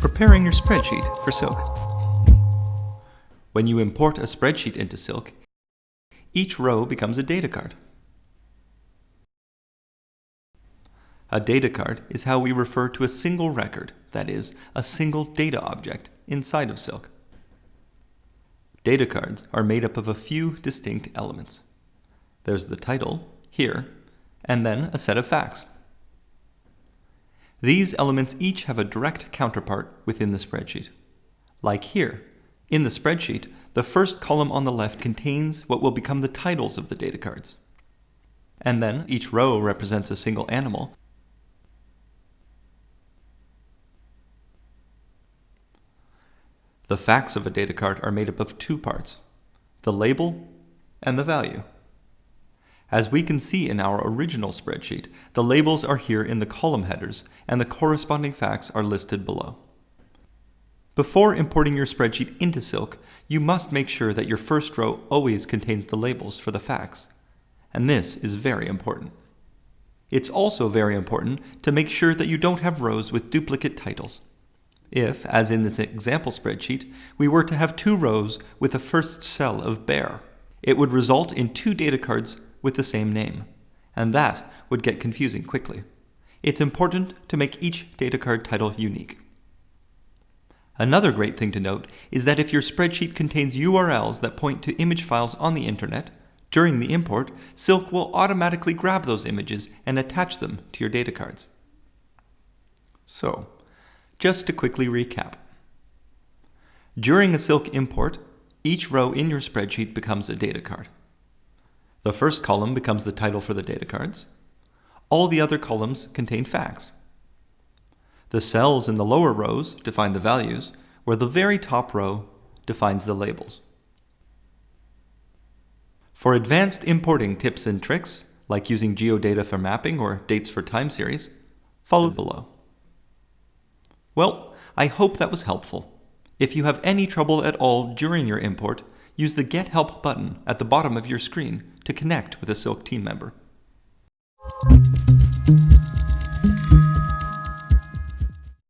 Preparing your spreadsheet for Silk. When you import a spreadsheet into Silk, each row becomes a data card. A data card is how we refer to a single record, that is, a single data object inside of Silk. Data cards are made up of a few distinct elements. There's the title, here, and then a set of facts. These elements each have a direct counterpart within the spreadsheet. Like here, in the spreadsheet, the first column on the left contains what will become the titles of the data cards. And then each row represents a single animal. The facts of a data card are made up of two parts, the label and the value. As we can see in our original spreadsheet, the labels are here in the column headers and the corresponding facts are listed below. Before importing your spreadsheet into Silk, you must make sure that your first row always contains the labels for the facts. And this is very important. It's also very important to make sure that you don't have rows with duplicate titles. If, as in this example spreadsheet, we were to have two rows with the first cell of bear, it would result in two data cards with the same name, and that would get confusing quickly. It's important to make each data card title unique. Another great thing to note is that if your spreadsheet contains URLs that point to image files on the internet, during the import, Silk will automatically grab those images and attach them to your data cards. So, just to quickly recap. During a Silk import, each row in your spreadsheet becomes a data card. The first column becomes the title for the data cards. All the other columns contain facts. The cells in the lower rows define the values, where the very top row defines the labels. For advanced importing tips and tricks, like using geodata for mapping or dates for time series, follow below. Well, I hope that was helpful. If you have any trouble at all during your import, use the Get Help button at the bottom of your screen to connect with a Silk team member.